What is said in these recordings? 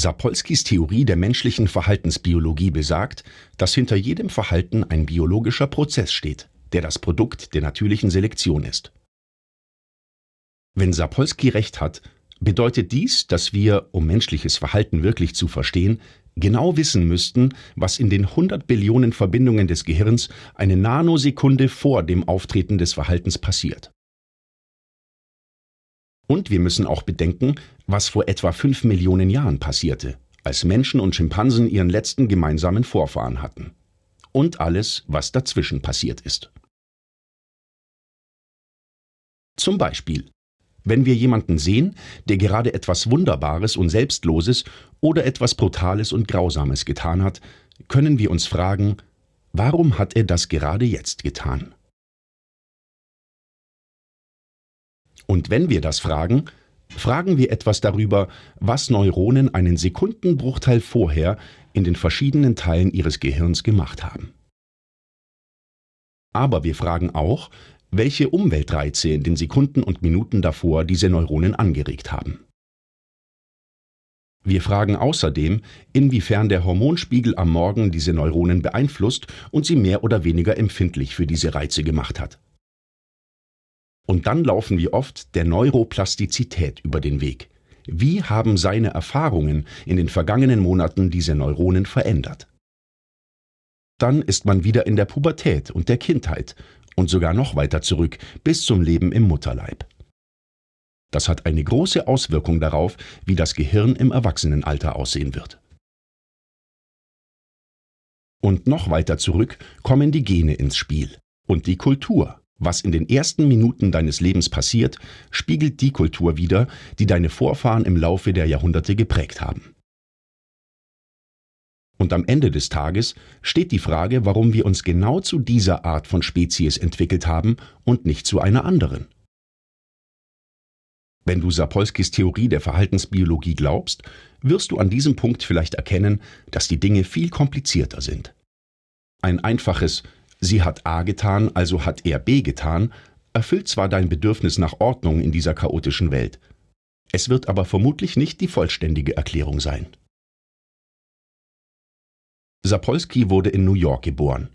Sapolskys Theorie der menschlichen Verhaltensbiologie besagt, dass hinter jedem Verhalten ein biologischer Prozess steht, der das Produkt der natürlichen Selektion ist. Wenn Sapolsky recht hat, bedeutet dies, dass wir, um menschliches Verhalten wirklich zu verstehen, genau wissen müssten, was in den 100 Billionen Verbindungen des Gehirns eine Nanosekunde vor dem Auftreten des Verhaltens passiert. Und wir müssen auch bedenken, was vor etwa 5 Millionen Jahren passierte, als Menschen und Schimpansen ihren letzten gemeinsamen Vorfahren hatten. Und alles, was dazwischen passiert ist. Zum Beispiel, wenn wir jemanden sehen, der gerade etwas Wunderbares und Selbstloses oder etwas Brutales und Grausames getan hat, können wir uns fragen, warum hat er das gerade jetzt getan? Und wenn wir das fragen, fragen wir etwas darüber, was Neuronen einen Sekundenbruchteil vorher in den verschiedenen Teilen ihres Gehirns gemacht haben. Aber wir fragen auch, welche Umweltreize in den Sekunden und Minuten davor diese Neuronen angeregt haben. Wir fragen außerdem, inwiefern der Hormonspiegel am Morgen diese Neuronen beeinflusst und sie mehr oder weniger empfindlich für diese Reize gemacht hat. Und dann laufen wir oft der Neuroplastizität über den Weg. Wie haben seine Erfahrungen in den vergangenen Monaten diese Neuronen verändert? Dann ist man wieder in der Pubertät und der Kindheit und sogar noch weiter zurück bis zum Leben im Mutterleib. Das hat eine große Auswirkung darauf, wie das Gehirn im Erwachsenenalter aussehen wird. Und noch weiter zurück kommen die Gene ins Spiel und die Kultur. Was in den ersten Minuten deines Lebens passiert, spiegelt die Kultur wider, die deine Vorfahren im Laufe der Jahrhunderte geprägt haben. Und am Ende des Tages steht die Frage, warum wir uns genau zu dieser Art von Spezies entwickelt haben und nicht zu einer anderen. Wenn du Sapolskys Theorie der Verhaltensbiologie glaubst, wirst du an diesem Punkt vielleicht erkennen, dass die Dinge viel komplizierter sind. Ein einfaches Sie hat A getan, also hat er B getan, erfüllt zwar dein Bedürfnis nach Ordnung in dieser chaotischen Welt, es wird aber vermutlich nicht die vollständige Erklärung sein. Sapolsky wurde in New York geboren.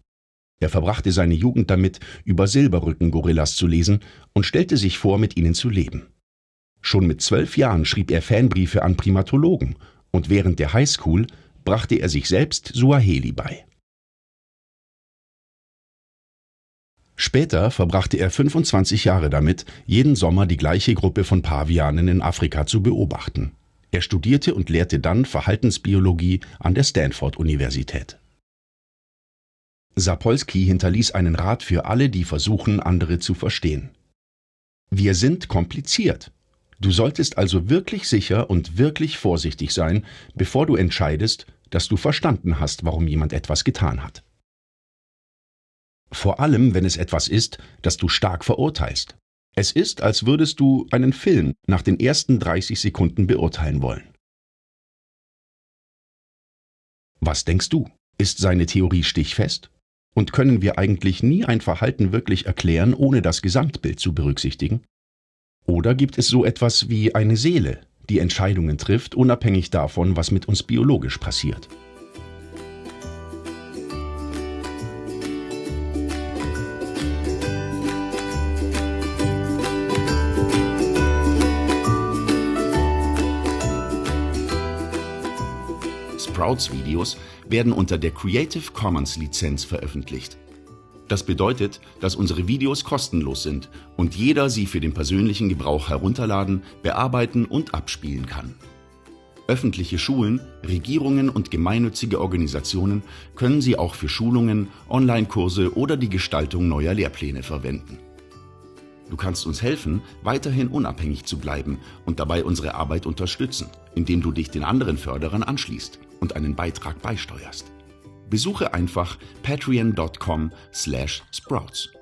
Er verbrachte seine Jugend damit, über Silberrücken-Gorillas zu lesen und stellte sich vor, mit ihnen zu leben. Schon mit zwölf Jahren schrieb er Fanbriefe an Primatologen und während der Highschool brachte er sich selbst Suaheli bei. Später verbrachte er 25 Jahre damit, jeden Sommer die gleiche Gruppe von Pavianen in Afrika zu beobachten. Er studierte und lehrte dann Verhaltensbiologie an der Stanford-Universität. Sapolsky hinterließ einen Rat für alle, die versuchen, andere zu verstehen. Wir sind kompliziert. Du solltest also wirklich sicher und wirklich vorsichtig sein, bevor du entscheidest, dass du verstanden hast, warum jemand etwas getan hat. Vor allem, wenn es etwas ist, das du stark verurteilst. Es ist, als würdest du einen Film nach den ersten 30 Sekunden beurteilen wollen. Was denkst du? Ist seine Theorie stichfest? Und können wir eigentlich nie ein Verhalten wirklich erklären, ohne das Gesamtbild zu berücksichtigen? Oder gibt es so etwas wie eine Seele, die Entscheidungen trifft, unabhängig davon, was mit uns biologisch passiert? Sprouts-Videos werden unter der Creative Commons Lizenz veröffentlicht. Das bedeutet, dass unsere Videos kostenlos sind und jeder sie für den persönlichen Gebrauch herunterladen, bearbeiten und abspielen kann. Öffentliche Schulen, Regierungen und gemeinnützige Organisationen können sie auch für Schulungen, Online-Kurse oder die Gestaltung neuer Lehrpläne verwenden. Du kannst uns helfen, weiterhin unabhängig zu bleiben und dabei unsere Arbeit unterstützen, indem du dich den anderen Förderern anschließt und einen Beitrag beisteuerst. Besuche einfach patreon.com/sprouts.